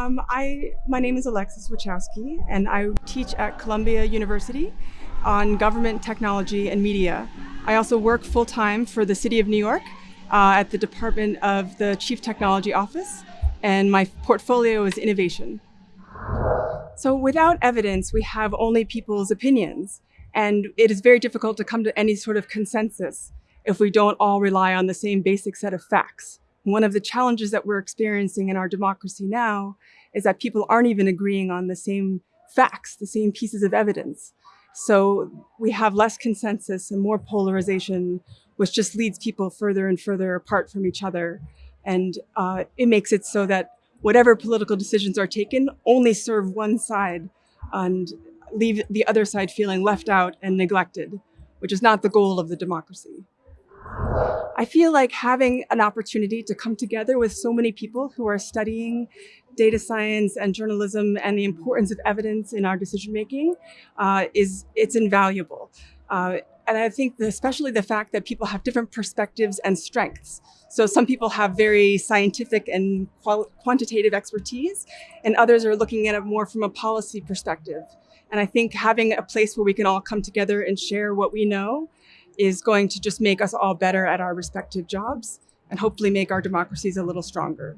Um, I, my name is Alexis Wichowski, and I teach at Columbia University on government technology and media. I also work full-time for the City of New York uh, at the Department of the Chief Technology Office, and my portfolio is innovation. So without evidence, we have only people's opinions, and it is very difficult to come to any sort of consensus if we don't all rely on the same basic set of facts. One of the challenges that we're experiencing in our democracy now is that people aren't even agreeing on the same facts, the same pieces of evidence. So we have less consensus and more polarization, which just leads people further and further apart from each other. And uh, it makes it so that whatever political decisions are taken only serve one side and leave the other side feeling left out and neglected, which is not the goal of the democracy. I feel like having an opportunity to come together with so many people who are studying data science and journalism and the importance of evidence in our decision making uh, is it's invaluable. Uh, and I think the, especially the fact that people have different perspectives and strengths. So some people have very scientific and quantitative expertise, and others are looking at it more from a policy perspective. And I think having a place where we can all come together and share what we know is going to just make us all better at our respective jobs and hopefully make our democracies a little stronger.